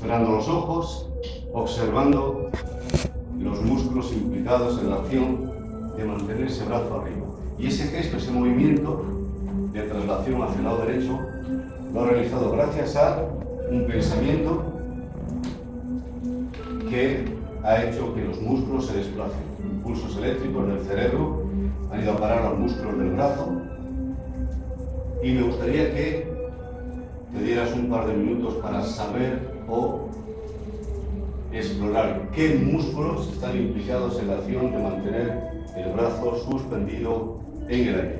cerrando los ojos, observando los músculos implicados en la acción de mantener ese brazo arriba. Y ese gesto, ese movimiento de traslación hacia el lado derecho, lo ha realizado gracias a un pensamiento que ha hecho que los músculos se desplacen. Impulsos eléctricos del cerebro han ido a parar los músculos del brazo y me gustaría que te dieras un par de minutos para saber o explorar qué músculos están implicados en la acción de mantener el brazo suspendido en el aire.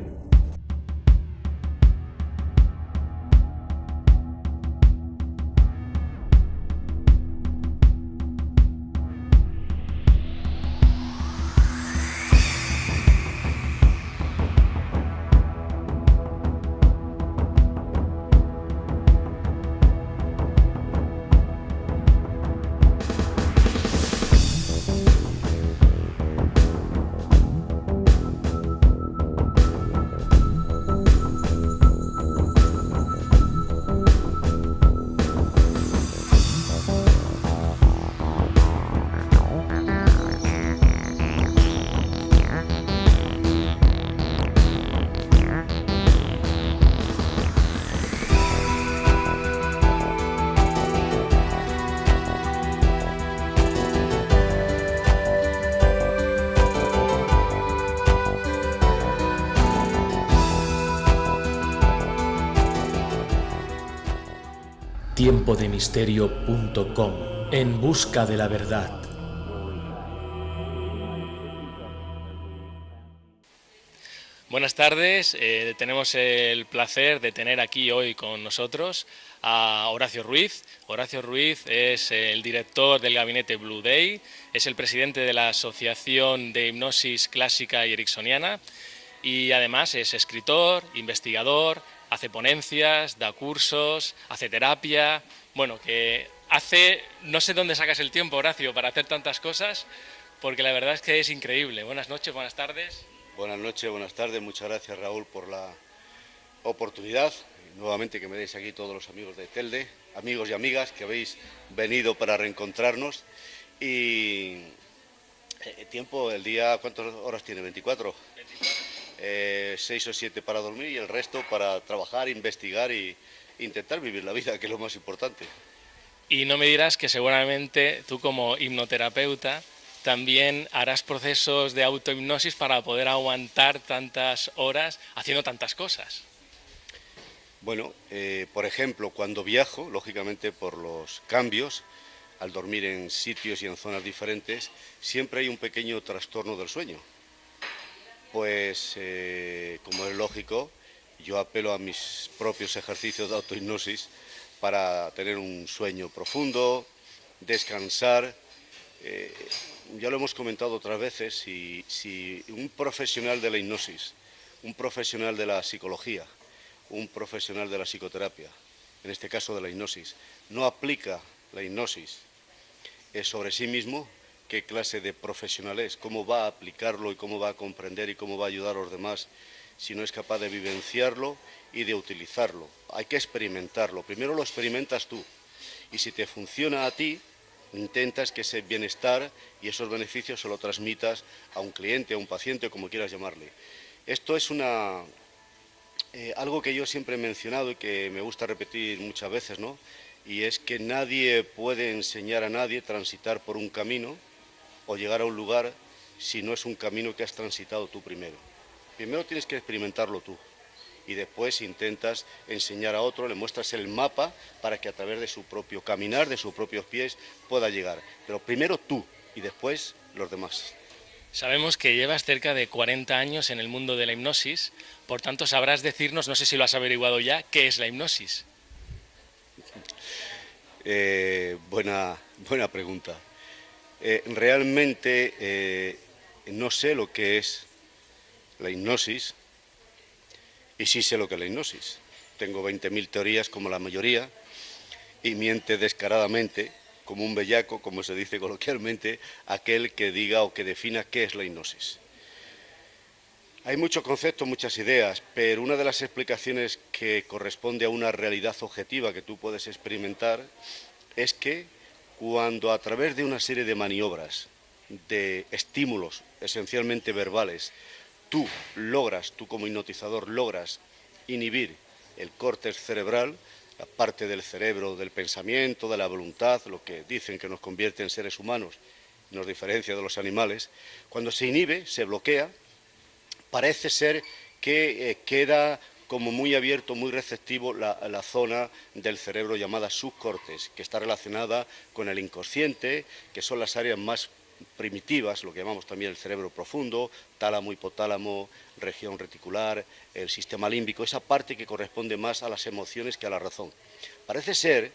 tiempodemisterio.com En busca de la verdad. Buenas tardes, eh, tenemos el placer de tener aquí hoy con nosotros a Horacio Ruiz. Horacio Ruiz es el director del gabinete Blue Day, es el presidente de la Asociación de Hipnosis Clásica y Ericksoniana y además es escritor, investigador, hace ponencias, da cursos, hace terapia, bueno, que hace, no sé dónde sacas el tiempo, Horacio, para hacer tantas cosas, porque la verdad es que es increíble. Buenas noches, buenas tardes. Buenas noches, buenas tardes, muchas gracias Raúl por la oportunidad, nuevamente que me deis aquí todos los amigos de Telde, amigos y amigas que habéis venido para reencontrarnos y eh, tiempo, el día, ¿cuántas horas tiene? ¿24? 24 eh, seis o siete para dormir y el resto para trabajar, investigar e intentar vivir la vida, que es lo más importante. Y no me dirás que seguramente tú como hipnoterapeuta también harás procesos de autohipnosis para poder aguantar tantas horas haciendo tantas cosas. Bueno, eh, por ejemplo, cuando viajo, lógicamente por los cambios, al dormir en sitios y en zonas diferentes, siempre hay un pequeño trastorno del sueño pues eh, como es lógico, yo apelo a mis propios ejercicios de autohipnosis para tener un sueño profundo, descansar. Eh, ya lo hemos comentado otras veces, si, si un profesional de la hipnosis, un profesional de la psicología, un profesional de la psicoterapia, en este caso de la hipnosis, no aplica la hipnosis sobre sí mismo, qué clase de profesional es, cómo va a aplicarlo y cómo va a comprender y cómo va a ayudar a los demás si no es capaz de vivenciarlo y de utilizarlo. Hay que experimentarlo. Primero lo experimentas tú y si te funciona a ti, intentas que ese bienestar y esos beneficios se lo transmitas a un cliente, a un paciente, como quieras llamarle. Esto es una, eh, algo que yo siempre he mencionado y que me gusta repetir muchas veces, ¿no? Y es que nadie puede enseñar a nadie transitar por un camino o llegar a un lugar si no es un camino que has transitado tú primero. Primero tienes que experimentarlo tú y después intentas enseñar a otro, le muestras el mapa para que a través de su propio caminar, de sus propios pies, pueda llegar. Pero primero tú y después los demás. Sabemos que llevas cerca de 40 años en el mundo de la hipnosis, por tanto sabrás decirnos, no sé si lo has averiguado ya, ¿qué es la hipnosis? Eh, buena, buena pregunta. Eh, realmente eh, no sé lo que es la hipnosis y sí sé lo que es la hipnosis. Tengo 20.000 teorías como la mayoría y miente descaradamente, como un bellaco, como se dice coloquialmente, aquel que diga o que defina qué es la hipnosis. Hay muchos conceptos, muchas ideas, pero una de las explicaciones que corresponde a una realidad objetiva que tú puedes experimentar es que cuando a través de una serie de maniobras, de estímulos esencialmente verbales, tú logras, tú como hipnotizador logras inhibir el córtex cerebral, la parte del cerebro del pensamiento, de la voluntad, lo que dicen que nos convierte en seres humanos, nos diferencia de los animales, cuando se inhibe, se bloquea, parece ser que eh, queda como muy abierto, muy receptivo la, zona del cerebro llamada subcortes, que está relacionada con el inconsciente, que son las áreas más primitivas, lo que llamamos también el cerebro profundo, tálamo, hipotálamo, región reticular, el sistema límbico, esa parte que corresponde más a las emociones que a la razón. Parece ser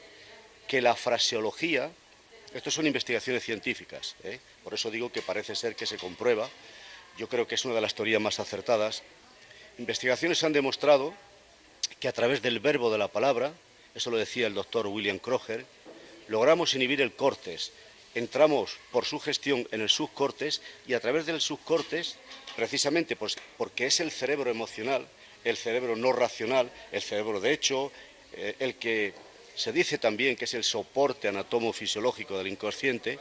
que la fraseología, esto son investigaciones científicas, ¿eh? por eso digo que parece ser que se comprueba, yo creo que es una de las teorías más acertadas, Investigaciones han demostrado que a través del verbo de la palabra, eso lo decía el doctor William Kroger, logramos inhibir el cortes, entramos por su gestión en el subcortes y a través del subcortes, precisamente pues, porque es el cerebro emocional, el cerebro no racional, el cerebro de hecho, eh, el que se dice también que es el soporte anatomofisiológico del inconsciente,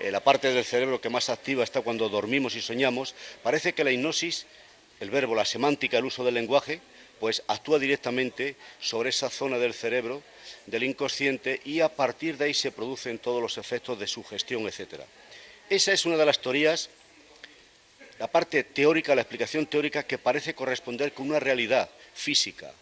eh, la parte del cerebro que más activa está cuando dormimos y soñamos, parece que la hipnosis el verbo, la semántica, el uso del lenguaje, pues actúa directamente sobre esa zona del cerebro, del inconsciente, y a partir de ahí se producen todos los efectos de sugestión, etc. Esa es una de las teorías, la parte teórica, la explicación teórica que parece corresponder con una realidad física.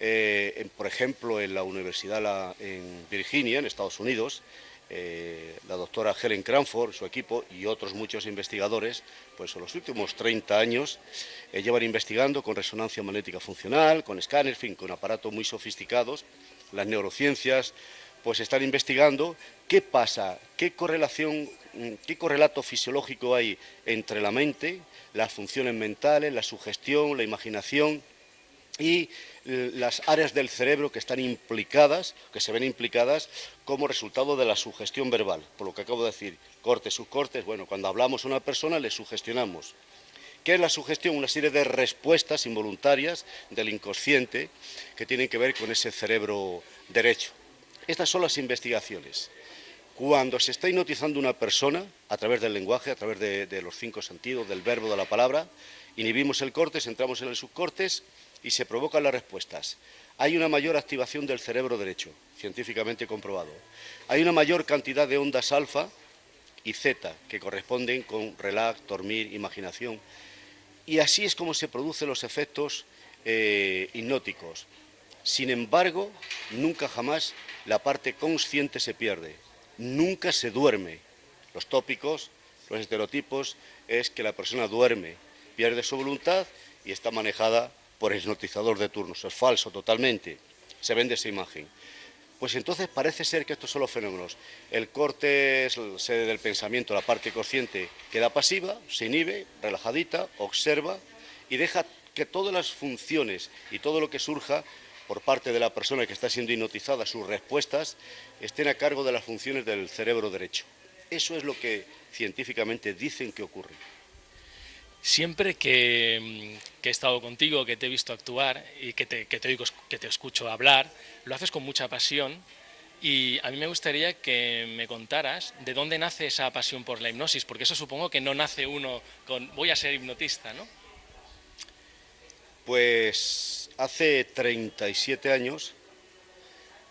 Eh, por ejemplo, en la Universidad en Virginia, en Estados Unidos, eh, la doctora Helen Cranford, su equipo y otros muchos investigadores, pues en los últimos 30 años eh, llevan investigando con resonancia magnética funcional, con escáner, fin, con aparatos muy sofisticados, las neurociencias, pues están investigando qué pasa, qué correlación, mm, qué correlato fisiológico hay entre la mente, las funciones mentales, la sugestión, la imaginación y eh, las áreas del cerebro que están implicadas, que se ven implicadas como resultado de la sugestión verbal. Por lo que acabo de decir, cortes, subcortes, bueno, cuando hablamos a una persona le sugestionamos. ¿Qué es la sugestión? Una serie de respuestas involuntarias del inconsciente que tienen que ver con ese cerebro derecho. Estas son las investigaciones. Cuando se está hipnotizando una persona, a través del lenguaje, a través de, los cinco sentidos, del verbo, de la palabra, inhibimos el cortes, entramos en el subcortes, y se provocan las respuestas. Hay una mayor activación del cerebro derecho, científicamente comprobado. Hay una mayor cantidad de ondas alfa y zeta, que corresponden con relax, dormir, imaginación. Y así es como se producen los efectos eh, hipnóticos. Sin embargo, nunca jamás la parte consciente se pierde, nunca se duerme. Los tópicos, los estereotipos, es que la persona duerme, pierde su voluntad y está manejada por el hipnotizador de turnos. Es falso totalmente. Se vende esa imagen. Pues entonces parece ser que estos son los fenómenos. El corte es sede del pensamiento, la parte consciente queda pasiva, se inhibe, relajadita, observa y deja que todas las funciones y todo lo que surja por parte de la persona que está siendo hipnotizada, sus respuestas, estén a cargo de las funciones del cerebro derecho. Eso es lo que científicamente dicen que ocurre. Siempre mm, que, he estado contigo, que te he visto actuar y que te, que te, escucho hablar, lo haces con mucha pasión y a mí me gustaría que me contaras de dónde nace esa pasión por la hipnosis, porque eso supongo que no nace uno con voy a ser hipnotista, ¿no? Pues hace 37 años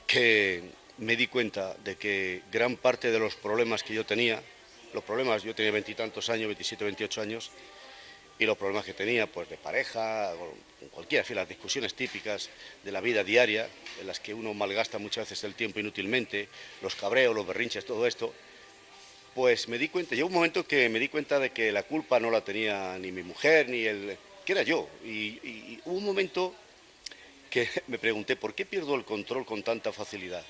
que me di cuenta de que gran parte de los problemas que yo tenía, los problemas, yo tenía veintitantos años, 27, 28 años, los problemas que tenía pues de pareja, en cualquiera, las discusiones típicas de la vida diaria, en las que uno malgasta muchas veces el tiempo inútilmente, los cabreos, los berrinches, todo esto, pues me di cuenta, llegó un momento que me di cuenta de que la culpa no la tenía ni mi mujer, ni el... que era yo, y, hubo un momento que me pregunté, ¿por qué pierdo el control con tanta facilidad?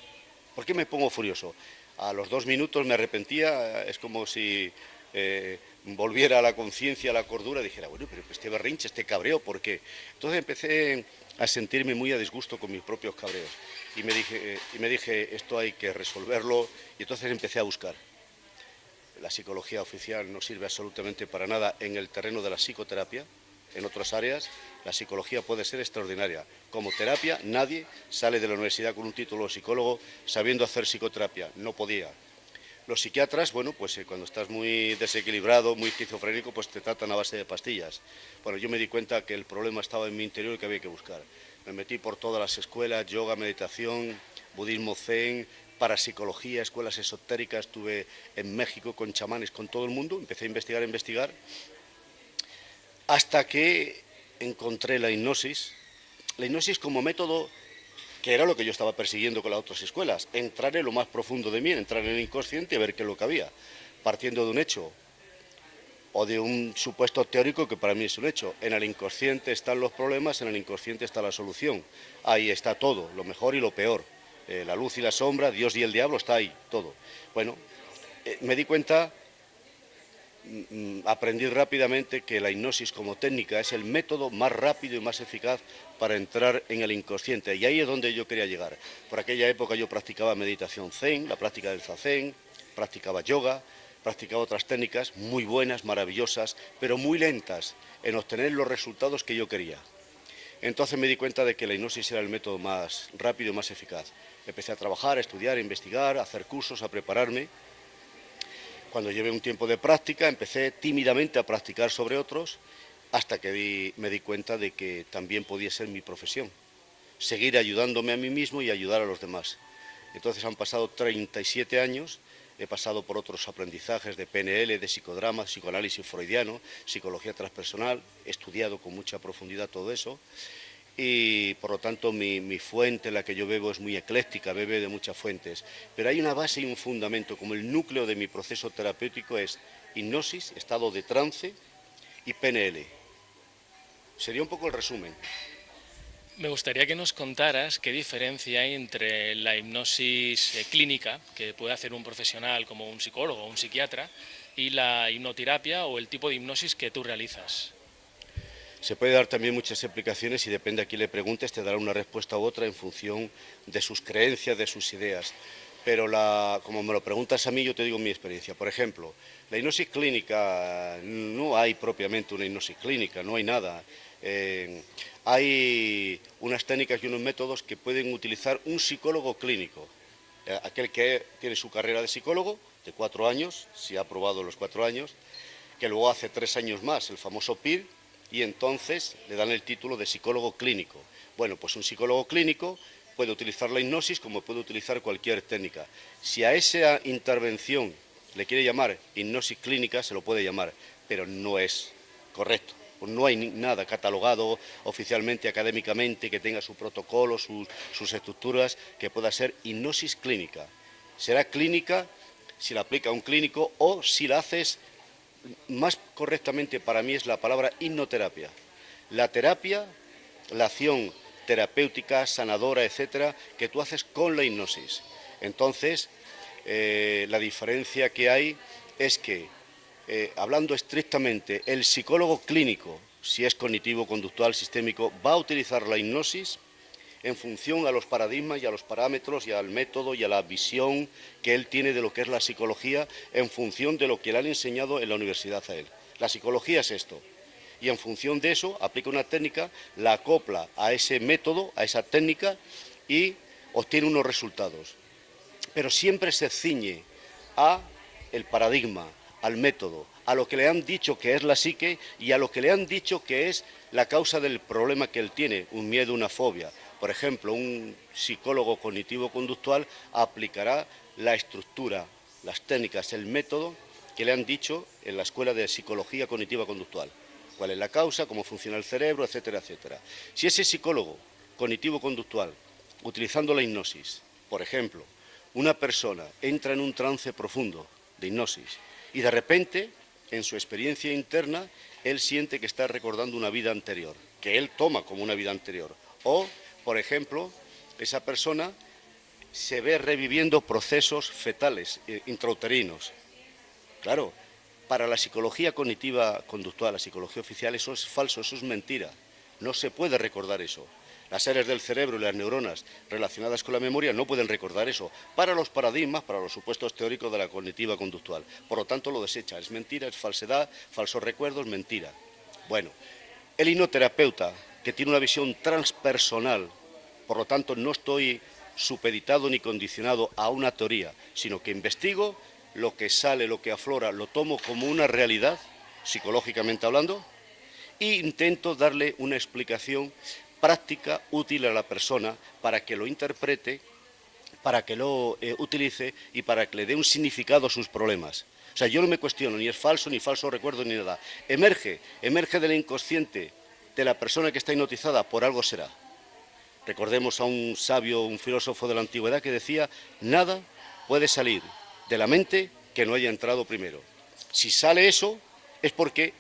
¿Por qué me pongo furioso? A los dos minutos me arrepentía, es como si eh, volviera a la conciencia, a la cordura, dijera, bueno, pero este berrinche, este cabreo, ¿por qué? Entonces empecé a sentirme muy a disgusto con mis propios cabreos y me dije, y me dije esto hay que resolverlo y entonces empecé a buscar. La psicología oficial no sirve absolutamente para nada en el terreno de la psicoterapia, en otras áreas, la psicología puede ser extraordinaria. Como terapia, nadie sale de la universidad con un título de psicólogo sabiendo hacer psicoterapia. No podía. Los psiquiatras, bueno, pues eh, cuando estás muy desequilibrado, muy esquizofrénico, pues te tratan a base de pastillas. Bueno, yo me di cuenta que el problema estaba en mi interior y que había que buscar. Me metí por todas las escuelas, yoga, meditación, budismo zen, parapsicología, escuelas esotéricas, estuve en México con chamanes, con todo el mundo, empecé a investigar, a investigar, hasta que encontré la hipnosis, la hipnosis como método que era lo que yo estaba persiguiendo con las otras escuelas, entrar en lo más profundo de mí, entrar en el inconsciente y ver qué es lo que había, partiendo de un hecho o de un supuesto teórico que para mí es un hecho. En el inconsciente están los problemas, en el inconsciente está la solución. Ahí está todo, lo mejor y lo peor. Eh, la luz y la sombra, Dios y el diablo, está ahí, todo. Bueno, eh, me di cuenta, aprendí rápidamente que la hipnosis como técnica es el método más rápido y más eficaz para entrar en el inconsciente. Y ahí es donde yo quería llegar. Por aquella época yo practicaba meditación zen, la práctica del zazen, practicaba yoga, practicaba otras técnicas muy buenas, maravillosas, pero muy lentas en obtener los resultados que yo quería. Entonces me di cuenta de que la hipnosis era el método más rápido y más eficaz. Empecé a trabajar, a estudiar, a investigar, a hacer cursos, a prepararme. Cuando llevé un tiempo de práctica, empecé tímidamente a practicar sobre otros, hasta que me di cuenta de que también podía ser mi profesión. Seguir ayudándome a mí mismo y ayudar a los demás. Entonces han pasado 37 años he pasado por otros aprendizajes de PNL, de psicodrama, psicoanálisis freudiano, psicología transpersonal, he estudiado con mucha profundidad todo eso y por lo tanto mi, fuente, la que yo bebo, es muy ecléctica, bebe de muchas fuentes, pero hay una base y un fundamento, como el núcleo de mi proceso terapéutico es hipnosis, estado de trance y PNL. Sería un poco el resumen. Me gustaría que nos contaras qué diferencia hay entre la hipnosis eh, clínica, que puede hacer un profesional como un psicólogo o un psiquiatra, y la hipnoterapia o el tipo de hipnosis que tú realizas. Se puede dar también muchas explicaciones y depende a quién le preguntes, te dará una respuesta u otra en función de sus creencias, de sus ideas. Pero como me lo preguntas a mí, yo te digo mi experiencia. Por ejemplo, la hipnosis clínica, no hay propiamente una hipnosis clínica, no hay nada. Eh, hay unas técnicas y unos métodos que pueden utilizar un psicólogo clínico, eh, aquel que tiene su carrera de psicólogo de cuatro años, si ha aprobado los cuatro años, que luego hace tres años más el famoso PIR y entonces le dan el título de psicólogo clínico. Bueno, pues un psicólogo clínico puede utilizar la hipnosis como puede utilizar cualquier técnica. Si a esa intervención le quiere llamar hipnosis clínica, se lo puede llamar, pero no es correcto. Pues no hay nada catalogado oficialmente, académicamente, que tenga su protocolo, sus, estructuras, que pueda ser hipnosis clínica. Será clínica si la aplica un clínico o si la haces, más correctamente para mí es la palabra hipnoterapia. La terapia, la acción terapéutica, sanadora, etcétera, que tú haces con la hipnosis. Entonces, eh, la diferencia que hay es que eh, hablando estrictamente, el psicólogo clínico, si es cognitivo, conductual, sistémico, va a utilizar la hipnosis en función a los paradigmas y a los parámetros y al método y a la visión que él tiene de lo que es la psicología en función de lo que le han enseñado en la universidad a él. La psicología es esto. Y en función de eso aplica una técnica, la acopla a ese método, a esa técnica y obtiene unos resultados. Pero siempre se ciñe a el paradigma, al método, a lo que le han dicho que es la psique y a lo que le han dicho que es la causa del problema que él tiene, un miedo, una fobia. Por ejemplo, un psicólogo cognitivo-conductual aplicará la estructura, las técnicas, el método que le han dicho en la Escuela de Psicología Cognitiva-Conductual. Cuál es la causa, cómo funciona el cerebro, etcétera, etcétera. Si ese psicólogo cognitivo-conductual, utilizando la hipnosis, por ejemplo, una persona entra en un trance profundo de hipnosis y de repente, en su experiencia interna, él siente que está recordando una vida anterior, que él toma como una vida anterior. O, por ejemplo, esa persona se ve reviviendo procesos fetales, eh, intrauterinos. Claro, para la psicología cognitiva conductual, la psicología oficial, eso es falso, eso es mentira. No se puede recordar eso. Las áreas del cerebro y las neuronas relacionadas con la memoria no pueden recordar eso para los paradigmas, para los supuestos teóricos de la cognitiva conductual. Por lo tanto, lo desecha. Es mentira, es falsedad, falsos recuerdos, mentira. Bueno, El hipnoterapeuta, que tiene una visión transpersonal, por lo tanto no estoy supeditado ni condicionado a una teoría, sino que investigo lo que sale, lo que aflora, lo tomo como una realidad, psicológicamente hablando, e intento darle una explicación práctica, útil a la persona, para que lo interprete, para que lo eh, utilice y para que le dé un significado a sus problemas. O sea, yo no me cuestiono, ni es falso, ni falso recuerdo, ni nada. Emerge, emerge del inconsciente de la persona que está hipnotizada, por algo será. Recordemos a un sabio, un filósofo de la antigüedad que decía, nada puede salir de la mente que no haya entrado primero. Si sale eso, es porque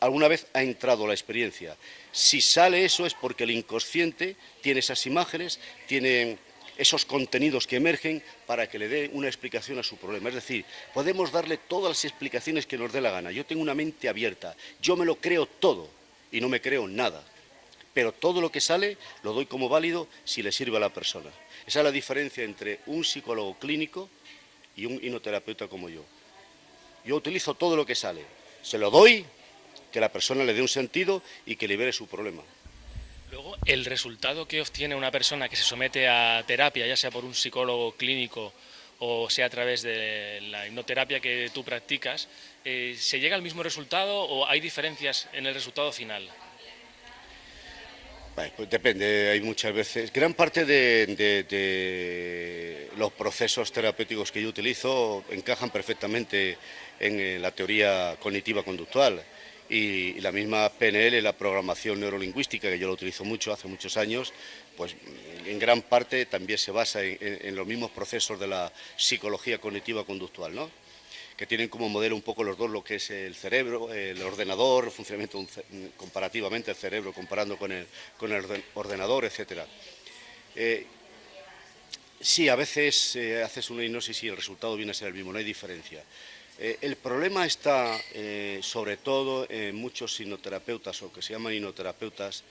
alguna vez ha entrado la experiencia. Si sale eso, es porque el inconsciente tiene esas imágenes, tiene esos contenidos que emergen para que le dé una explicación a su problema. Es decir, podemos darle todas las explicaciones que nos dé la gana. Yo tengo una mente abierta, yo me lo creo todo y no me creo nada. Pero todo lo que sale lo doy como válido si le sirve a la persona. Esa es la diferencia entre un psicólogo clínico y un hipnoterapeuta como yo. Yo utilizo todo lo que sale, se lo doy, que la persona le dé un sentido y que libere su problema. Luego, el resultado que obtiene una persona que se somete a terapia, ya sea por un psicólogo clínico o sea a través de la hipnoterapia que tú practicas, eh, ¿se llega al mismo resultado o hay diferencias en el resultado final? pues depende, hay muchas veces. Gran parte de, los procesos terapéuticos que yo utilizo encajan perfectamente en la teoría cognitiva conductual y, la misma PNL, la programación neurolingüística, que yo lo utilizo mucho hace muchos años, pues en gran parte también se basa en, los mismos procesos de la psicología cognitiva conductual, ¿no? que tienen como modelo un poco los dos lo que es el cerebro, el ordenador, el funcionamiento comparativamente el cerebro comparando con el, con el ordenador, etc. Eh, sí, a veces eh, haces una hipnosis y el resultado viene a ser el mismo, no hay diferencia. Eh, el problema está sobre todo en muchos hipnoterapeutas o que se llaman hipnoterapeutas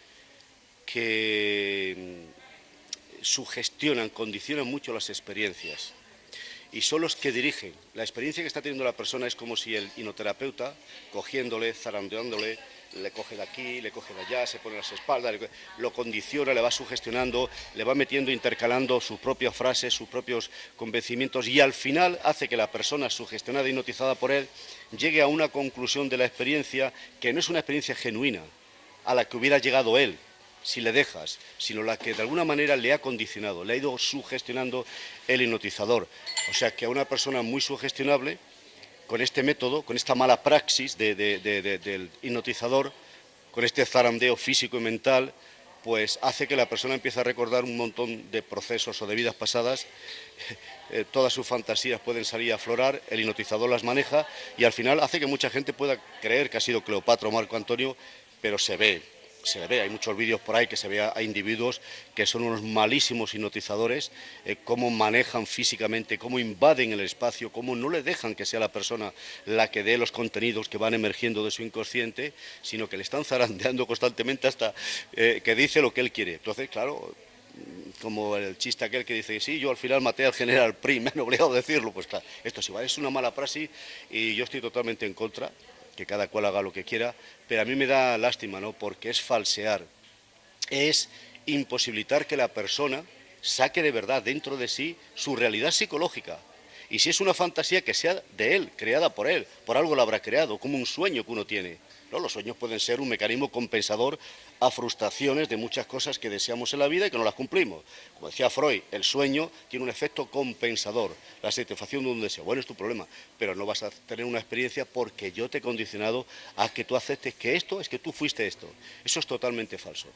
que mm, sugestionan, condicionan mucho las experiencias y son los que dirigen. La experiencia que está teniendo la persona es como si el hipnoterapeuta, cogiéndole, zarandeándole, le coge de aquí, le coge de allá, se pone las espaldas, lo condiciona, le va sugestionando, le va metiendo, intercalando sus propias frases, sus propios convencimientos y al final hace que la persona sugestionada y hipnotizada por él llegue a una conclusión de la experiencia que no es una experiencia genuina, a la que hubiera llegado él, si le dejas, sino la que de alguna manera le ha condicionado, le ha ido sugestionando el hipnotizador. O sea que a una persona muy sugestionable con este método, con esta mala praxis del hipnotizador, con este zarandeo físico y mental, pues hace que la persona empiece a recordar un montón de procesos o de vidas pasadas, eh, todas sus fantasías pueden salir a aflorar, el hipnotizador las maneja y al final hace que mucha gente pueda creer que ha sido Cleopatra o Marco Antonio, pero se ve, se ve, hay muchos vídeos por ahí que se ve a individuos que son unos malísimos hipnotizadores, eh, cómo manejan físicamente, cómo invaden el espacio, cómo no le dejan que sea la persona la que dé los contenidos que van emergiendo de su inconsciente, sino que le están zarandeando constantemente hasta eh, que dice lo que él quiere. Entonces, claro, como el chiste aquel que dice, sí, yo al final maté al general Prim, me han obligado a decirlo, pues claro, esto sí, es una mala praxis y yo estoy totalmente en contra, que cada cual haga lo que quiera, pero a mí me da lástima, ¿no? Porque es falsear, es imposibilitar que la persona saque de verdad dentro de sí su realidad psicológica. Y si es una fantasía que sea de él, creada por él, por algo la habrá creado, como un sueño que uno tiene. ¿No? Los sueños pueden ser un mecanismo compensador a frustraciones de muchas cosas que deseamos en la vida y que no las cumplimos. Como decía Freud, el sueño tiene un efecto compensador, la satisfacción de un deseo. Bueno, es tu problema, pero no vas a tener una experiencia porque yo te he condicionado a que tú aceptes que esto es que tú fuiste esto. Eso es totalmente falso.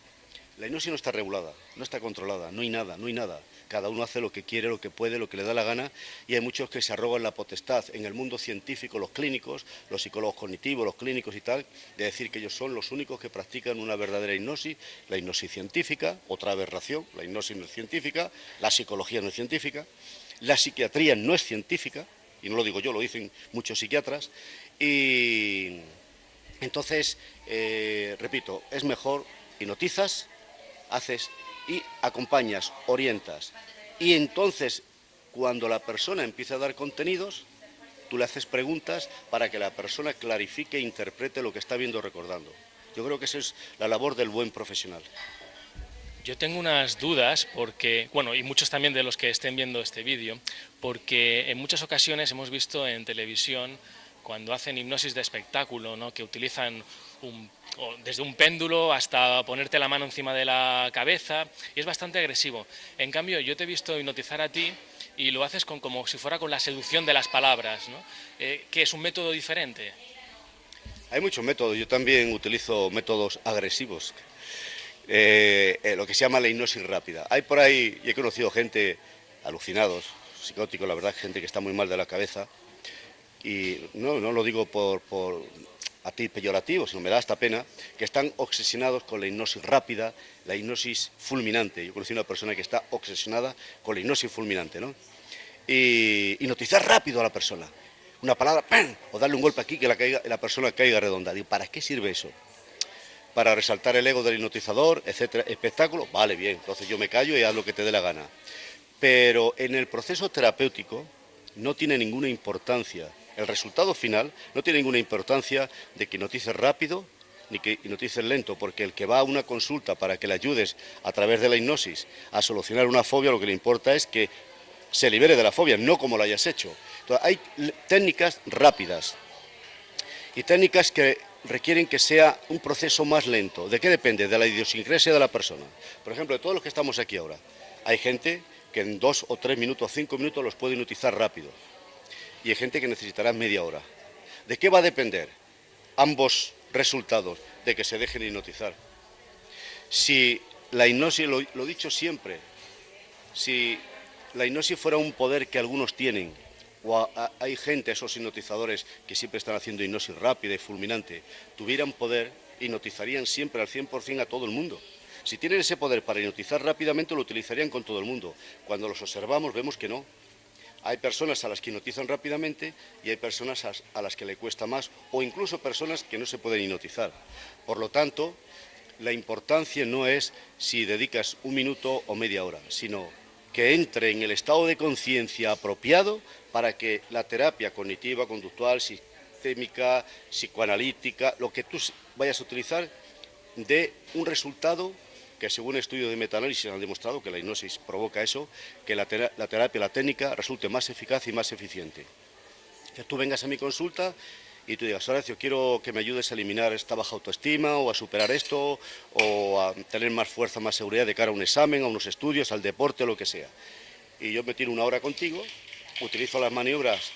La hipnosis no está regulada, no está controlada, no hay nada, no hay nada. Cada uno hace lo que quiere, lo que puede, lo que le da la gana y hay muchos que se arrogan la potestad en el mundo científico, los clínicos, los psicólogos cognitivos, los clínicos y tal, de decir que ellos son los únicos que practican una verdadera hipnosis, la hipnosis científica, otra aberración, la hipnosis no es científica, la psicología no es científica, la psiquiatría no es científica, y no lo digo yo, lo dicen muchos psiquiatras, y entonces, eh, repito, es mejor hipnotizas, haces y acompañas, orientas. Y entonces, cuando la persona empieza a dar contenidos, tú le haces preguntas para que la persona clarifique e interprete lo que está viendo recordando. Yo creo que esa es la labor del buen profesional. Yo tengo unas dudas porque, bueno, y muchos también de los que estén viendo este vídeo, porque en muchas ocasiones hemos visto en televisión cuando hacen hipnosis de espectáculo, ¿no? que utilizan desde un péndulo hasta ponerte la mano encima de la cabeza, y es bastante agresivo. En cambio, yo te he visto hipnotizar a ti y lo haces con, como si fuera con la seducción de las palabras, ¿no? Eh, que es un método diferente. Hay muchos métodos, yo también utilizo métodos agresivos, eh, eh, lo que se llama la hipnosis rápida. Hay por ahí, y he conocido gente alucinados, psicóticos, la verdad, gente que está muy mal de la cabeza, y no, lo digo por, por a ti peyorativo, sino me da hasta pena, que están obsesionados con la hipnosis rápida, la hipnosis fulminante. Yo conocí una persona que está obsesionada con la hipnosis fulminante, ¿no? Y hipnotizar rápido a la persona. Una palabra, ¡pam! o darle un golpe aquí que la, la persona caiga redonda. Digo, ¿para qué sirve eso? para resaltar el ego del hipnotizador, etcétera, espectáculo, vale, bien, entonces yo me callo y haz lo que te dé la gana. Pero en el proceso terapéutico no tiene ninguna importancia, el resultado final no tiene ninguna importancia de que hipnotices rápido ni que hipnotices lento, porque el que va a una consulta para que le ayudes a través de la hipnosis a solucionar una fobia, lo que le importa es que se libere de la fobia, no como lo hayas hecho. Hay técnicas rápidas y técnicas que requieren que sea un proceso más lento. ¿De qué depende? De la idiosincrasia de la persona. Por ejemplo, de todos los que estamos aquí ahora, hay gente que en dos o tres minutos, cinco minutos los puede hipnotizar rápido. Y hay gente que necesitará media hora. ¿De qué va a depender ambos resultados? De que se dejen hipnotizar. Si la hipnosis, lo, lo dicho siempre, si la hipnosis fuera un poder que algunos tienen o hay gente, esos hipnotizadores que siempre están haciendo hipnosis rápida y fulminante, tuvieran poder, hipnotizarían siempre al 100% a todo el mundo. Si tienen ese poder para hipnotizar rápidamente, lo utilizarían con todo el mundo. Cuando los observamos vemos que no. Hay personas a las que hipnotizan rápidamente y hay personas a las que le cuesta más, o incluso personas que no se pueden hipnotizar. Por lo tanto, la importancia no es si dedicas un minuto o media hora, sino que entre en el estado de conciencia apropiado para que la terapia cognitiva, conductual, sistémica, psicoanalítica, lo que tú vayas a utilizar, dé un resultado que según estudios de metaanálisis han demostrado que la hipnosis provoca eso, que la, terapia, la técnica resulte más eficaz y más eficiente. Que tú vengas a mi consulta y tú digas, Horacio, quiero que me ayudes a eliminar esta baja autoestima o a superar esto o a tener más fuerza, más seguridad de cara a un examen, a unos estudios, al deporte, lo que sea. Y yo me tiro una hora contigo, utilizo las maniobras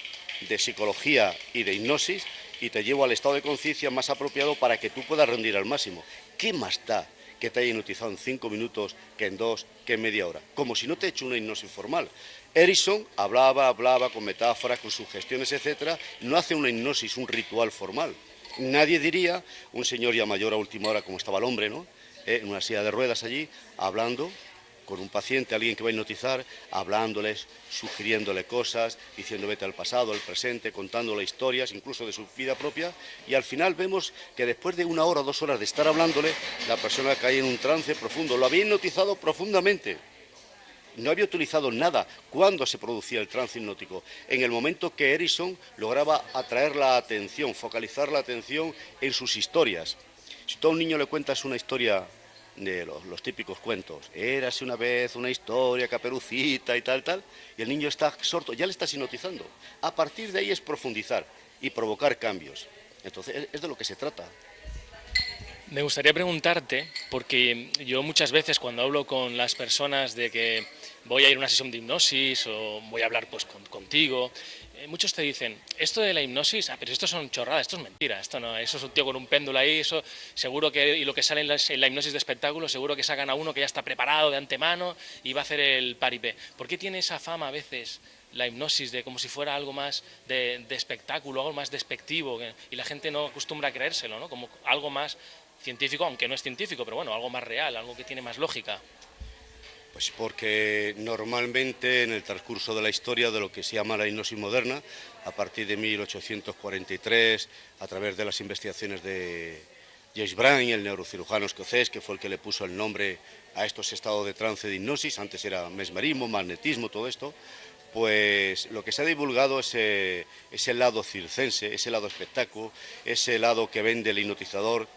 de psicología y de hipnosis y te llevo al estado de conciencia más apropiado para que tú puedas rendir al máximo. ¿Qué más da que te haya hipnotizado en cinco minutos que en dos, que en media hora? Como si no te he hecho una hipnosis formal. Erickson hablaba, hablaba con metáforas, con sugestiones, etcétera, no hace una hipnosis, un ritual formal. Nadie diría, un señor ya mayor a última hora, como estaba el hombre, ¿no? Eh, en una silla de ruedas allí, hablando con un paciente, alguien que va a hipnotizar, hablándoles, sugiriéndole cosas, diciendo vete al pasado, al presente, contándole historias, incluso de su vida propia, y al final vemos que después de una hora dos horas de estar hablándole, la persona cae en un trance profundo. Lo había hipnotizado profundamente no había utilizado nada cuando se producía el trance hipnótico. En el momento que Erickson lograba atraer la atención, focalizar la atención en sus historias. Si tú a un niño le cuentas una historia de los, típicos cuentos, érase una vez una historia, caperucita y tal, tal, y el niño está sorto, ya le estás hipnotizando. A partir de ahí es profundizar y provocar cambios. Entonces es de lo que se trata. Me gustaría preguntarte, porque yo muchas veces cuando hablo con las personas de que voy a ir a una sesión de hipnosis o voy a hablar pues contigo, muchos te dicen, esto de la hipnosis, ah, pero esto son chorradas, esto es mentira, esto no, eso es un tío con un péndulo ahí, eso seguro que, y lo que sale en la, hipnosis de espectáculo, seguro que sacan a uno que ya está preparado de antemano y va a hacer el paripé. ¿Por qué tiene esa fama a veces la hipnosis de como si fuera algo más de, de espectáculo, algo más despectivo, y la gente no acostumbra a creérselo, ¿no? como algo más científico, aunque no es científico, pero bueno, algo más real, algo que tiene más lógica. Pues porque normalmente en el transcurso de la historia de lo que se llama la hipnosis moderna, a partir de 1843, a través de las investigaciones de James Brown, el neurocirujano escocés, que fue el que le puso el nombre a estos estados de trance de hipnosis, antes era mesmerismo, magnetismo, todo esto, pues lo que se ha divulgado es ese lado circense, ese lado espectáculo, ese lado que vende el hipnotizador,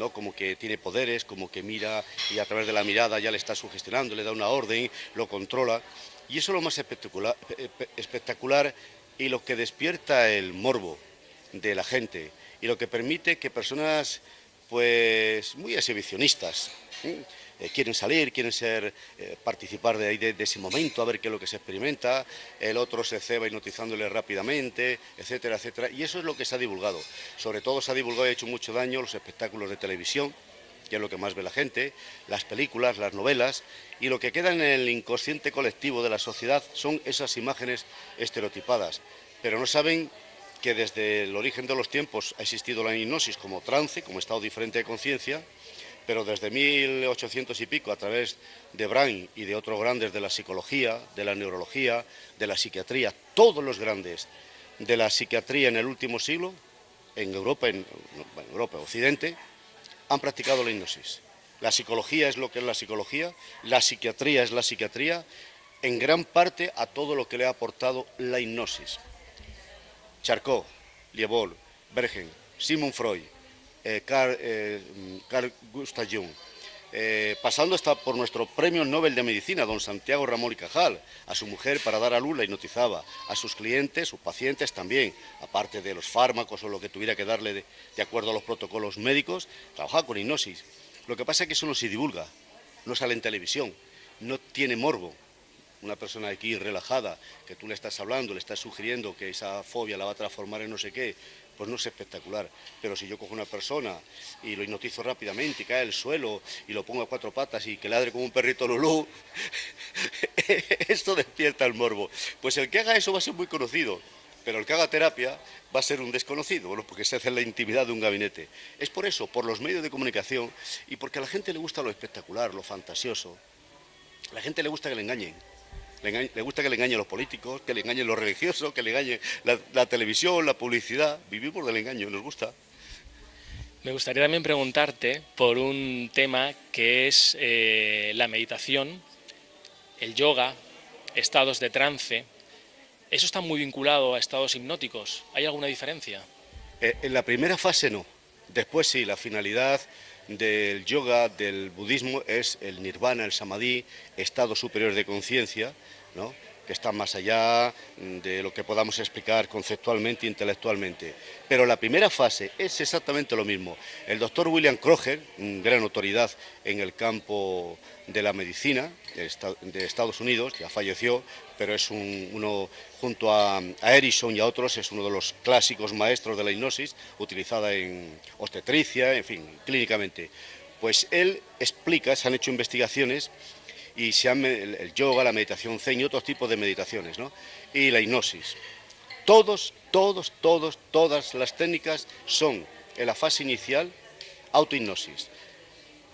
¿no? como que tiene poderes, como que mira y a través de la mirada ya le está sugestionando, le da una orden, lo controla. Y eso es lo más espectacular, espectacular y lo que despierta el morbo de la gente y lo que permite que personas pues muy exhibicionistas ¿eh? Eh, quieren salir, quieren ser, eh, participar de, de, ese momento, a ver qué es lo que se experimenta, el otro se ceba hipnotizándole rápidamente, etcétera, etcétera, y eso es lo que se ha divulgado. Sobre todo se ha divulgado y ha hecho mucho daño los espectáculos de televisión, que es lo que más ve la gente, las películas, las novelas, y lo que queda en el inconsciente colectivo de la sociedad son esas imágenes estereotipadas, pero no saben que desde el origen de los tiempos ha existido la hipnosis como trance, como estado diferente de conciencia, pero desde 1800 y pico, a través de Brain y de otros grandes de la psicología, de la neurología, de la psiquiatría, todos los grandes de la psiquiatría en el último siglo, en Europa, en, Europa, Occidente, han practicado la hipnosis. La psicología es lo que es la psicología, la psiquiatría es la psiquiatría, en gran parte a todo lo que le ha aportado la hipnosis. Charcot, Liebol, Bergen, Simon Freud, eh, Carl, eh, Gustav Jung, eh, pasando por nuestro premio Nobel de Medicina, don Santiago Ramón y Cajal, a su mujer para dar a luz la hipnotizaba, a sus clientes, sus pacientes también, aparte de los fármacos o lo que tuviera que darle de, de acuerdo a los protocolos médicos, trabajaba con hipnosis. Lo que pasa es que eso no se divulga, no sale en televisión, no tiene morbo, una persona aquí relajada, que tú le estás hablando, le estás sugiriendo que esa fobia la va a transformar en no sé qué, pues no es espectacular. Pero si yo cojo una persona y lo hipnotizo rápidamente y cae al suelo y lo pongo a cuatro patas y que ladre como un perrito lulú, esto despierta el morbo. Pues el que haga eso va a ser muy conocido, pero el que haga terapia va a ser un desconocido, bueno, porque se hace en la intimidad de un gabinete. Es por eso, por los medios de comunicación y porque a la gente le gusta lo espectacular, lo fantasioso. A la gente le gusta que le engañen. Le, gusta que le engañen los políticos, que le engañen los religiosos, que le engañen la, televisión, la publicidad. Vivimos del engaño, nos gusta. Me gustaría también preguntarte por un tema que es eh, la meditación, el yoga, estados de trance. ¿Eso está muy vinculado a estados hipnóticos? ¿Hay alguna diferencia? Eh, en la primera fase no. Después sí, la finalidad del yoga, del budismo, es el nirvana, el samadhi, estado superior de conciencia, ¿no? que está más allá de lo que podamos explicar conceptualmente e intelectualmente. Pero la primera fase es exactamente lo mismo. El doctor William Kroger, gran autoridad en el campo de la medicina de Estados Unidos, ya falleció, pero es uno, junto a, a Erison y a otros, es uno de los clásicos maestros de la hipnosis, utilizada en obstetricia, en fin, clínicamente. Pues él explica, se han hecho investigaciones y se el yoga, la meditación zen y otros tipos de meditaciones, ¿no? y la hipnosis. Todos, todos, todos, todas las técnicas son en la fase inicial autohipnosis.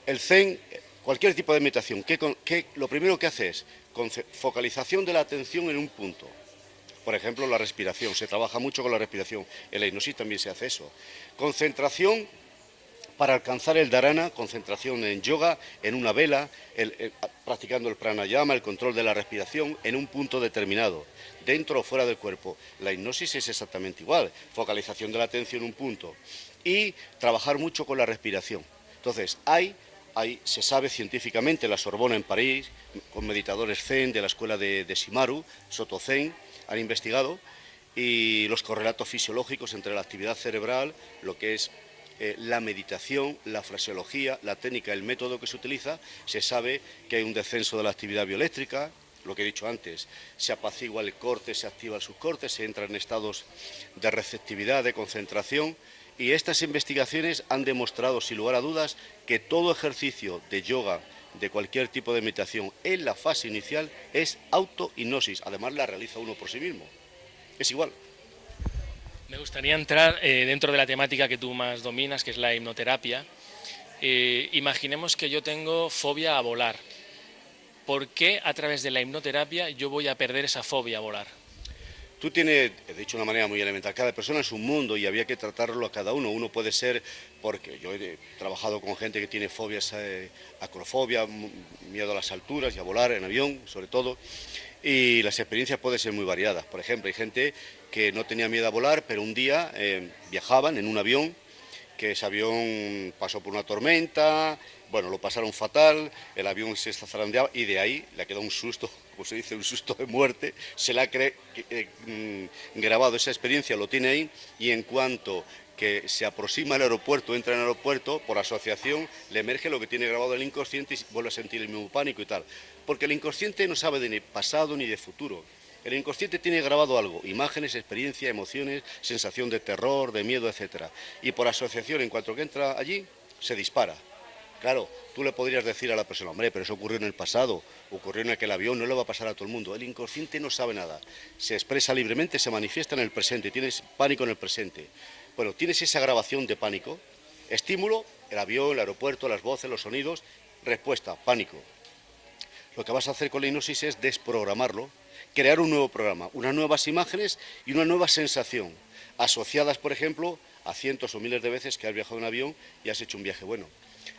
El zen, cualquier tipo de meditación, que, lo primero que hace es focalización de la atención en un punto. Por ejemplo, la respiración, se trabaja mucho con la respiración. En la hipnosis también se hace eso. Concentración para alcanzar el dharana, concentración en yoga, en una vela, practicando el pranayama, el control de la respiración en un punto determinado, dentro o fuera del cuerpo. La hipnosis es exactamente igual, focalización de la atención en un punto y trabajar mucho con la respiración. Entonces, hay, se sabe científicamente, la Sorbona en París, con meditadores zen de la escuela de, Shimaru, Soto Zen, han investigado y los correlatos fisiológicos entre la actividad cerebral, lo que es eh, la meditación, la fraseología, la técnica, el método que se utiliza, se sabe que hay un descenso de la actividad bioeléctrica, lo que he dicho antes, se apacigua el corte, se activa el subcorte, se entra en estados de receptividad, de concentración, y estas investigaciones han demostrado, sin lugar a dudas, que todo ejercicio de yoga, de cualquier tipo de meditación, en la fase inicial es auto-hipnosis, además la realiza uno por sí mismo. Es igual. Me gustaría entrar eh, dentro de la temática que tú más dominas, que es la hipnoterapia. Eh, imaginemos que yo tengo fobia a volar. ¿Por qué a través de la hipnoterapia yo voy a perder esa fobia a volar? Tú tienes, de una manera muy elemental, cada persona es un mundo y había que tratarlo a cada uno. Uno puede ser, porque yo he trabajado con gente que tiene fobias, eh, acrofobia, miedo a las alturas y a volar en avión, sobre todo, y las experiencias pueden ser muy variadas. Por ejemplo, hay gente que no tenía miedo a volar, pero un día eh, viajaban en un avión que ese avión pasó por una tormenta, bueno, lo pasaron fatal, el avión se zarandeaba y de ahí le ha quedado un susto, como se dice, un susto de muerte, se le ha eh, mm, grabado esa experiencia, lo tiene ahí y en cuanto que se aproxima al aeropuerto, entra en el aeropuerto, por asociación le emerge lo que tiene grabado el inconsciente y vuelve a sentir el mismo pánico y tal. Porque el inconsciente no sabe de ni pasado ni de futuro. El inconsciente tiene grabado algo, imágenes, experiencias, emociones, sensación de terror, de miedo, etc. Y por asociación, en cuanto que entra allí, se dispara. Claro, tú le podrías decir a la persona, hombre, pero eso ocurrió en el pasado, ocurrió en aquel avión, no le va a pasar a todo el mundo. El inconsciente no sabe nada, se expresa libremente, se manifiesta en el presente, tienes pánico en el presente. Bueno, tienes esa grabación de pánico, estímulo, el avión, el aeropuerto, las voces, los sonidos, respuesta, pánico. Lo que vas a hacer con la hipnosis es desprogramarlo, crear un nuevo programa, unas nuevas imágenes y una nueva sensación, asociadas, por ejemplo, a cientos o miles de veces que has viajado en avión y has hecho un viaje bueno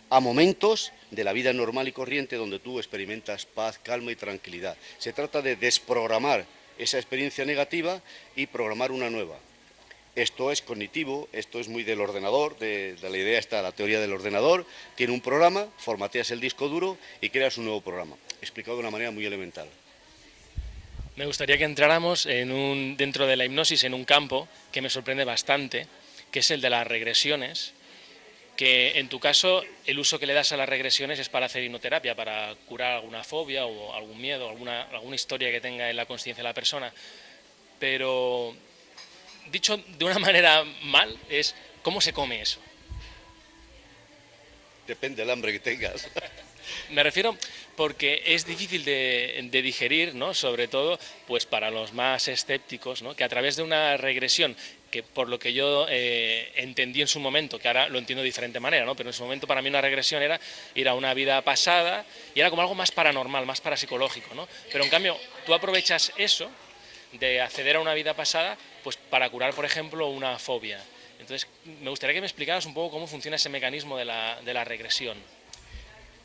a momentos de la vida normal y corriente donde tú experimentas paz, calma y tranquilidad. Se trata de desprogramar esa experiencia negativa y programar una nueva. Esto es cognitivo, esto es muy del ordenador, de, la idea está la teoría del ordenador, tiene un programa, formateas el disco duro y creas un nuevo programa. Explicado de una manera muy elemental. Me gustaría que entráramos dentro de la hipnosis en un campo que me sorprende bastante, que es el de las regresiones, que en tu caso el uso que le das a las regresiones es para hacer hipnoterapia, para curar alguna fobia o algún miedo, alguna, alguna historia que tenga en la conciencia de la persona. Pero, dicho de una manera mal, es ¿cómo se come eso? Depende del hambre que tengas. Me refiero porque es difícil de, digerir, ¿no? sobre todo pues para los más escépticos, ¿no? que a través de una regresión, que por lo que yo eh, entendí en su momento, que ahora lo entiendo de diferente manera, ¿no? pero en su momento para mí una regresión era ir a una vida pasada y era como algo más paranormal, más parapsicológico. ¿no? Pero en cambio tú aprovechas eso de acceder a una vida pasada pues para curar, por ejemplo, una fobia. Entonces, me gustaría que me explicaras un poco cómo funciona ese mecanismo de la, de la regresión.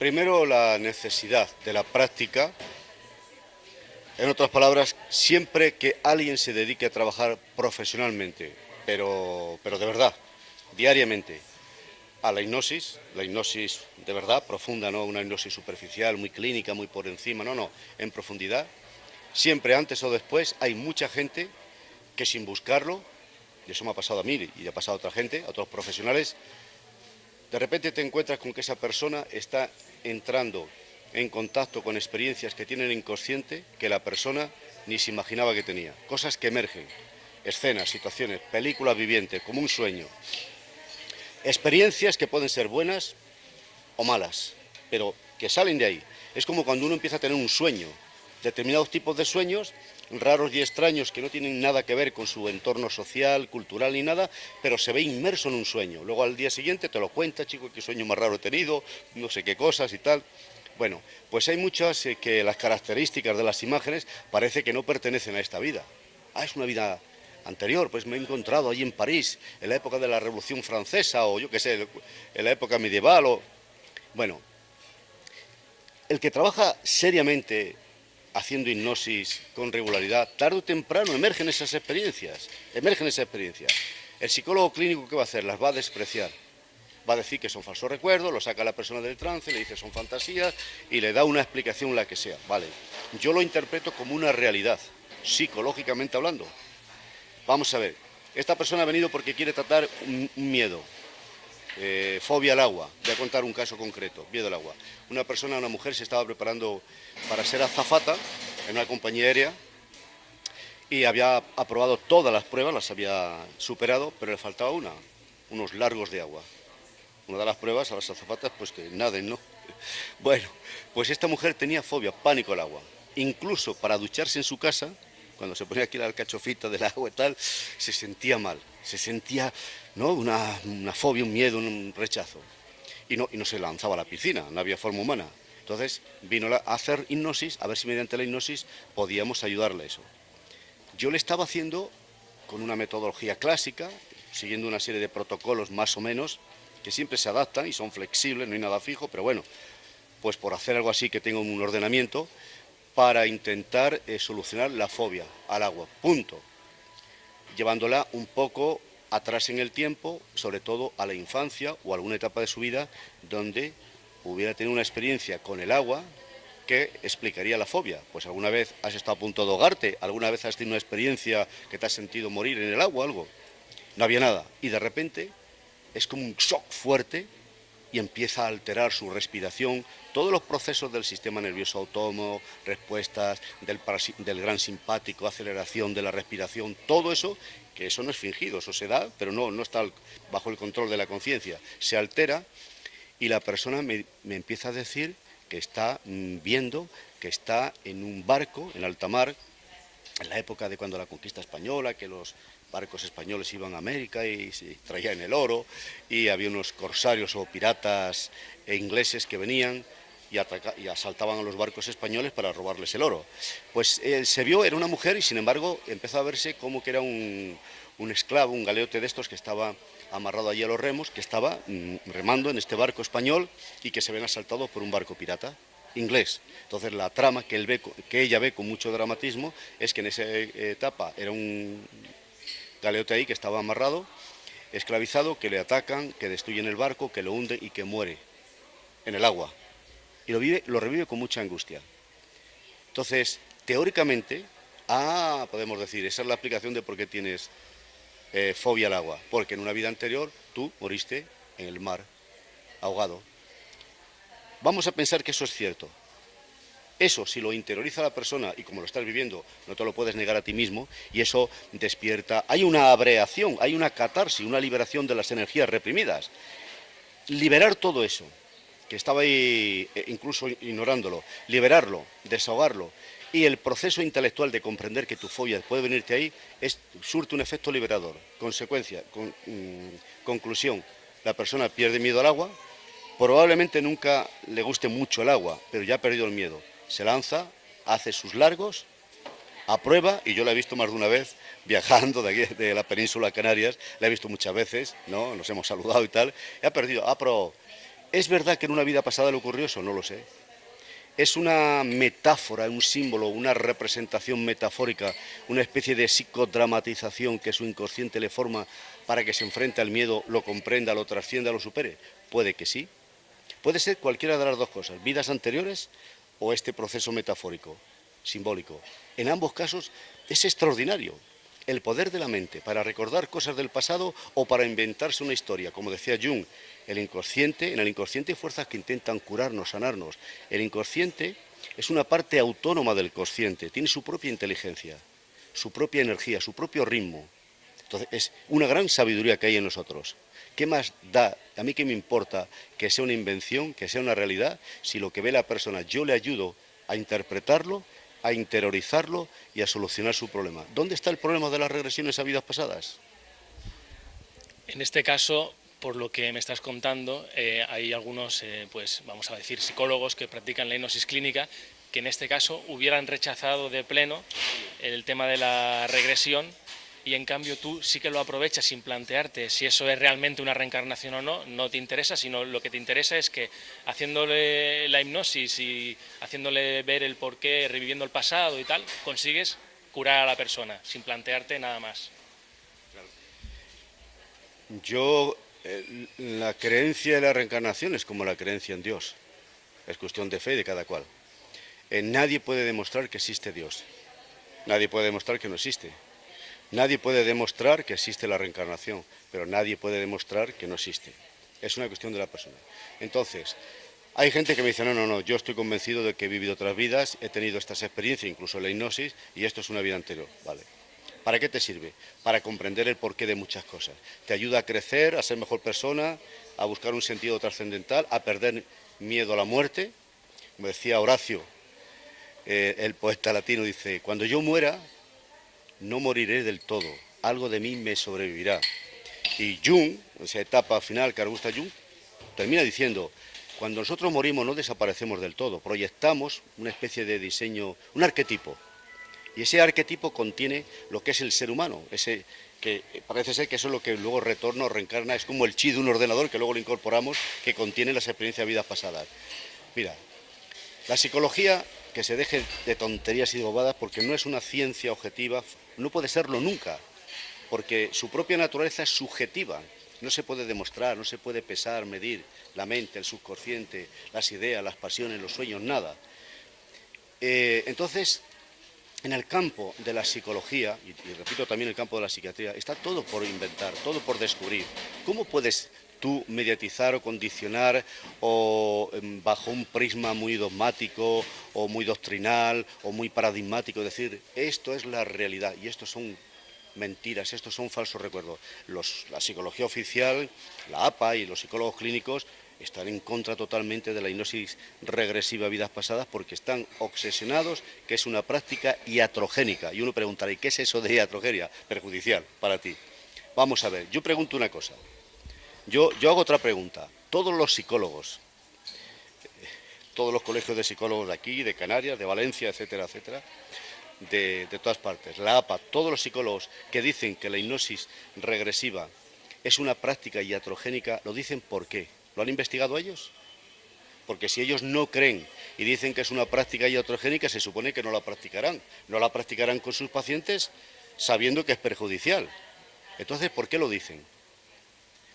Primero, la necesidad de la práctica. En otras palabras, siempre que alguien se dedique a trabajar profesionalmente, pero, pero de verdad, diariamente, a la hipnosis, la hipnosis de verdad, profunda, no una hipnosis superficial, muy clínica, muy por encima, no, no, en profundidad, siempre antes o después hay mucha gente que sin buscarlo, y eso me ha pasado a mí y ha pasado a otra gente, a otros profesionales, de repente te encuentras con que esa persona está entrando en contacto con experiencias que tiene el inconsciente que la persona ni se imaginaba que tenía. Cosas que emergen, escenas, situaciones, películas vivientes, como un sueño. Experiencias que pueden ser buenas o malas, pero que salen de ahí. Es como cuando uno empieza a tener un sueño. Determinados tipos de sueños raros y extraños que no tienen nada que ver con su entorno social, cultural ni nada, pero se ve inmerso en un sueño. Luego al día siguiente te lo cuenta, chico, qué sueño más raro he tenido, no sé qué cosas y tal. Bueno, pues hay muchas eh, que las características de las imágenes parece que no pertenecen a esta vida. Ah, es una vida anterior, pues me he encontrado allí en París, en la época de la Revolución Francesa o yo qué sé, en la época medieval o... Bueno, el que trabaja seriamente haciendo hipnosis con regularidad, tarde o temprano emergen esas experiencias, emergen esas experiencias. El psicólogo clínico, ¿qué va a hacer? Las va a despreciar. Va a decir que son falsos recuerdos, lo saca la persona del trance, le dice son fantasías y le da una explicación la que sea. Vale, yo lo interpreto como una realidad, psicológicamente hablando. Vamos a ver, esta persona ha venido porque quiere tratar un miedo, eh, fobia al agua. Voy a contar un caso concreto, miedo al agua. Una persona, una mujer, se estaba preparando para ser azafata en una compañía aérea y había aprobado todas las pruebas, las había superado, pero le faltaba una, unos largos de agua. Una de las pruebas a las azafatas, pues que naden, ¿no? Bueno, pues esta mujer tenía fobia, pánico al agua. Incluso para ducharse en su casa, cuando se ponía aquí la alcachofita del agua y tal, se sentía mal, se sentía ¿no? una, fobia, un miedo, un rechazo. Y no, y no se lanzaba a la piscina, no había forma humana. Entonces vino a hacer hipnosis, a ver si mediante la hipnosis podíamos ayudarle a eso. Yo le estaba haciendo con una metodología clásica, siguiendo una serie de protocolos más o menos, que siempre se adaptan y son flexibles, no hay nada fijo, pero bueno, pues por hacer algo así que tenga un ordenamiento, para intentar eh, solucionar la fobia al agua, punto. Llevándola un poco atrás en el tiempo, sobre todo a la infancia o alguna etapa de su vida donde hubiera tenido una experiencia con el agua que explicaría la fobia. Pues alguna vez has estado a punto de ahogarte, alguna vez has tenido una experiencia que te has sentido morir en el agua, algo. No había nada. Y de repente es como un shock fuerte y empieza a alterar su respiración, todos los procesos del sistema nervioso autónomo, respuestas del, del, gran simpático, aceleración de la respiración, todo eso, que eso no es fingido, eso se da, pero no, no está bajo el control de la conciencia, se altera y la persona me, empieza a decir que está mm, viendo que está en un barco en alta mar, en la época de cuando la conquista española, que los barcos españoles iban a América y se traían el oro, y había unos corsarios o piratas ingleses que venían y, y, asaltaban a los barcos españoles para robarles el oro. Pues él se vio, era una mujer y sin embargo empezó a verse como que era un, esclavo, un galeote de estos que estaba amarrado allí a los remos, que estaba mm, remando en este barco español y que se ven asaltados por un barco pirata inglés. Entonces la trama que, él ve, que ella ve con mucho dramatismo es que en esa etapa era un galeote ahí que estaba amarrado, esclavizado, que le atacan, que destruyen el barco, que lo hunde y que muere en el agua. Y lo, vive, lo revive con mucha angustia. Entonces, teóricamente, ah, podemos decir, esa es la explicación de por qué tienes eh, fobia al agua, porque en una vida anterior tú moriste en el mar, ahogado. Vamos a pensar que eso es cierto. Eso, si lo interioriza la persona y como lo estás viviendo, no te lo puedes negar a ti mismo, y eso despierta. Hay una abreación, hay una catarsis, una liberación de las energías reprimidas. Liberar todo eso, que estaba ahí eh, incluso ignorándolo, liberarlo, desahogarlo, y el proceso intelectual de comprender que tu fobia puede venirte ahí es, surte un efecto liberador. Consecuencia, mm, conclusión, la persona pierde miedo al agua, probablemente nunca le guste mucho el agua, pero ya ha perdido el miedo. Se lanza, hace sus largos, aprueba, y yo la he visto más de una vez viajando de, aquí, de la península Canarias, la he visto muchas veces, ¿no? nos hemos saludado y tal, y ha perdido, ha probado. ¿Es verdad que en una vida pasada le ocurrió eso? No lo sé es una metáfora, un símbolo, una representación metafórica, una especie de psicodramatización que su inconsciente le forma para que se enfrente al miedo, lo comprenda, lo trascienda, lo supere? Puede que sí. Puede ser cualquiera de las dos cosas, vidas anteriores o este proceso metafórico, simbólico. En ambos casos es extraordinario el poder de la mente para recordar cosas del pasado o para inventarse una historia. Como decía Jung, el inconsciente, en el inconsciente hay fuerzas que intentan curarnos, sanarnos. El inconsciente es una parte autónoma del consciente, tiene su propia inteligencia, su propia energía, su propio ritmo. Entonces es una gran sabiduría que hay en nosotros. ¿Qué más da? A mí qué me importa que sea una invención, que sea una realidad, si lo que ve la persona yo le ayudo a interpretarlo a interiorizarlo y a solucionar su problema. ¿Dónde está el problema de las regresiones a vidas pasadas? En este caso, por lo que me estás contando, eh, hay algunos, eh, pues vamos a decir, psicólogos que practican la hipnosis clínica que en este caso hubieran rechazado de pleno el tema de la regresión y en cambio tú sí que lo aprovechas sin plantearte si eso es realmente una reencarnación o no, no te interesa, sino lo que te interesa es que haciéndole la hipnosis y haciéndole ver el porqué, reviviendo el pasado y tal, consigues curar a la persona sin plantearte nada más. Yo, eh, la creencia de la reencarnación es como la creencia en Dios, es cuestión de fe de cada cual. Nadie puede demostrar que existe Dios, nadie puede demostrar que no existe Nadie puede demostrar que existe la reencarnación, pero nadie puede demostrar que no existe. Es una cuestión de la persona. Entonces, hay gente que me dice, no, no, no, yo estoy convencido de que he vivido otras vidas, he tenido estas experiencias, incluso la hipnosis, y esto es una vida anterior. Vale. ¿Para qué te sirve? Para comprender el porqué de muchas cosas. Te ayuda a crecer, a ser mejor persona, a buscar un sentido trascendental, a perder miedo a la muerte. Como decía Horacio, eh, el poeta latino, dice, cuando yo muera, no moriré del todo, algo de mí me sobrevivirá. Y Jung, esa etapa final que gusta Jung, termina diciendo, cuando nosotros morimos no desaparecemos del todo, proyectamos una especie de diseño, un arquetipo. Y ese arquetipo contiene lo que es el ser humano, ese que parece ser que eso es lo que luego retorna o reencarna, es como el chi de un ordenador que luego lo incorporamos, que contiene las experiencias de vidas pasadas. Mira, la psicología que se deje de tonterías y de bobadas porque no es una ciencia objetiva, no puede serlo nunca. porque su propia naturaleza es subjetiva, no se puede demostrar, no se puede pesar, medir la mente, el subconsciente, las ideas, las pasiones, los sueños, nada. Eh, entonces, en el campo de la psicología, y, y, repito también el campo de la psiquiatría, está todo por inventar, todo por descubrir. ¿Cómo puedes tú mediatizar o condicionar o em, bajo un prisma muy dogmático o muy doctrinal o muy paradigmático, decir, esto es la realidad y estos son mentiras, estos son falsos recuerdos. la psicología oficial, la APA y los psicólogos clínicos están en contra totalmente de la hipnosis regresiva a vidas pasadas porque están obsesionados que es una práctica iatrogénica. Y uno preguntará, ¿y qué es eso de iatrogenia? Perjudicial para ti. Vamos a ver, yo pregunto una cosa. Yo, hago otra pregunta. Todos los psicólogos, todos los colegios de psicólogos de aquí, de Canarias, de Valencia, etcétera, etcétera, de, de, todas partes, la APA, todos los psicólogos que dicen que la hipnosis regresiva es una práctica iatrogénica, ¿lo dicen por qué? ¿Lo han investigado ellos? Porque si ellos no creen y dicen que es una práctica iatrogénica, se supone que no la practicarán. No la practicarán con sus pacientes sabiendo que es perjudicial. Entonces, ¿por qué lo dicen?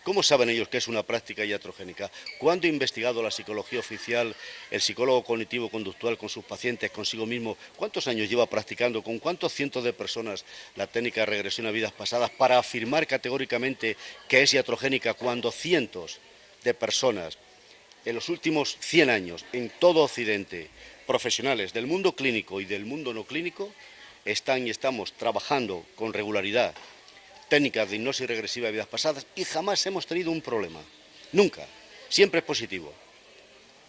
¿Cómo saben ellos que es una práctica iatrogénica? ¿Cuándo ha investigado la psicología oficial, el psicólogo cognitivo-conductual con sus pacientes, consigo mismo? ¿Cuántos años lleva practicando? ¿Con cuántos cientos de personas la técnica de regresión a vidas pasadas para afirmar categóricamente que es iatrogénica cuando cientos de personas en los últimos 100 años en todo Occidente, profesionales del mundo clínico y del mundo no clínico, están y estamos trabajando con regularidad técnicas de hipnosis regresiva de vidas pasadas y jamás hemos tenido un problema. Nunca. Siempre es positivo.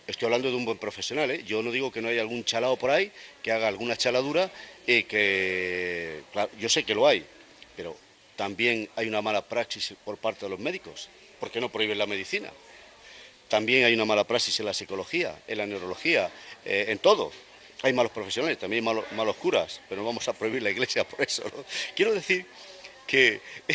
Estoy hablando de un buen profesional, ¿eh? yo no digo que no haya algún chalado por ahí que haga alguna chaladura y que, yo sé que lo hay, pero también hay una mala praxis por parte de los médicos, porque no prohíben la medicina. También hay una mala praxis en la psicología, en la neurología, eh, en todo. Hay malos profesionales, también malos, malos curas, pero no vamos a prohibir la iglesia por eso. Quiero decir que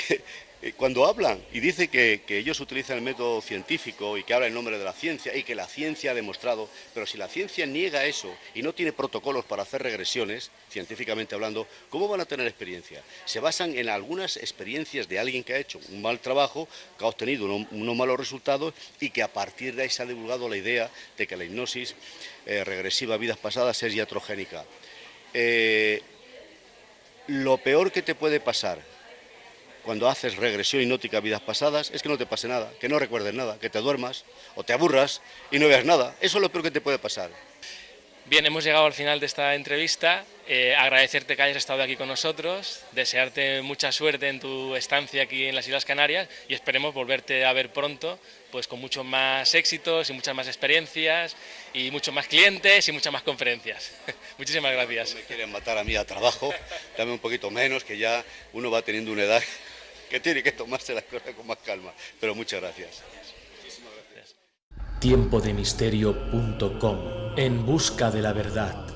eh, cuando hablan y dice que, ellos utilizan el método científico y que habla en nombre de la ciencia y que la ciencia ha demostrado, pero si la ciencia niega eso y no tiene protocolos para hacer regresiones, científicamente hablando, ¿cómo van a tener experiencia? Se basan en algunas experiencias de alguien que ha hecho un mal trabajo, que ha obtenido unos, malos resultados y que a partir de ahí se ha divulgado la idea de que la hipnosis eh, regresiva a vidas pasadas es iatrogénica. Eh, lo peor que te puede pasar cuando haces regresión hipnótica a vidas pasadas es que no te pase nada, que no recuerdes nada, que te duermas o te aburras y no veas nada. Eso es lo peor que te puede pasar. Bien, hemos llegado al final de esta entrevista. Eh, agradecerte que hayas estado aquí con nosotros, desearte mucha suerte en tu estancia aquí en las Islas Canarias y esperemos volverte a ver pronto, pues con muchos más éxitos y muchas más experiencias y muchos más clientes y muchas más conferencias. Muchísimas gracias. No me quieren matar a mí a trabajo, dame un poquito menos, que ya uno va teniendo una edad que tiene que tomarse las cosas con más calma. Pero muchas gracias. Tiempodemisterio.com En busca de la verdad.